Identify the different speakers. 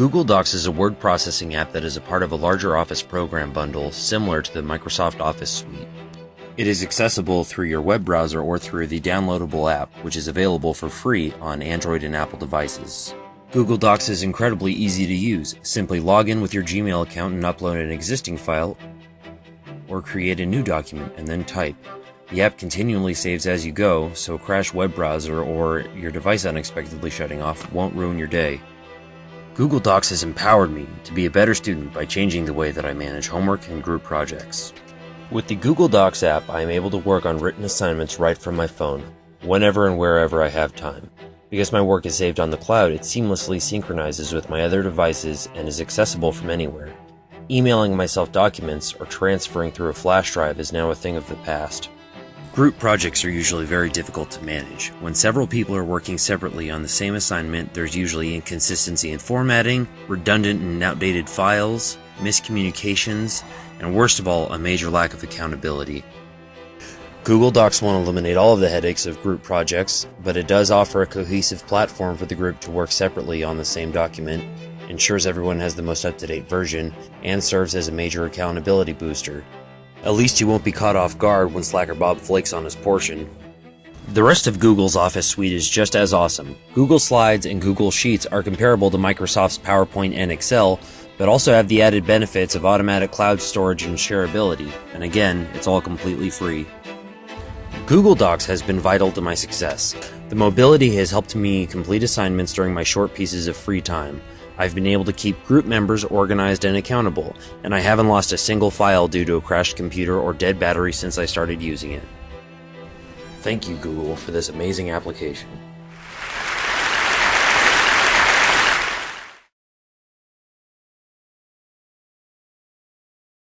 Speaker 1: Google Docs is a word processing app that is a part of a larger Office program bundle similar to the Microsoft Office suite. It is accessible through your web browser or through the downloadable app, which is available for free on Android and Apple devices. Google Docs is incredibly easy to use. Simply log in with your Gmail account and upload an existing file, or create a new document and then type. The app continually saves as you go, so a crashed web browser or your device unexpectedly shutting off won't ruin your day. Google Docs has empowered me to be a better student by changing the way that I manage homework and group projects. With the Google Docs app, I am able to work on written assignments right from my phone, whenever and wherever I have time. Because my work is saved on the cloud, it seamlessly synchronizes with my other devices and is accessible from anywhere. Emailing myself documents or transferring through a flash drive is now a thing of the past. Group projects are usually very difficult to manage. When several people are working separately on the same assignment, there's usually inconsistency in formatting, redundant and outdated files, miscommunications, and worst of all, a major lack of accountability. Google Docs won't eliminate all of the headaches of group projects, but it does offer a cohesive platform for the group to work separately on the same document, ensures everyone has the most up to date version, and serves as a major accountability booster. At least you won't be caught off guard when Slacker Bob flakes on his portion. The rest of Google's Office suite is just as awesome. Google Slides and Google Sheets are comparable to Microsoft's PowerPoint and Excel, but also have the added benefits of automatic cloud storage and shareability, and again, it's all completely free. Google Docs has been vital to my success. The mobility has helped me complete assignments during my short pieces of free time. I've been able to keep group members organized and accountable, and I haven't lost a single file due to a crashed computer or dead battery since I started using it. Thank you, Google, for this amazing application.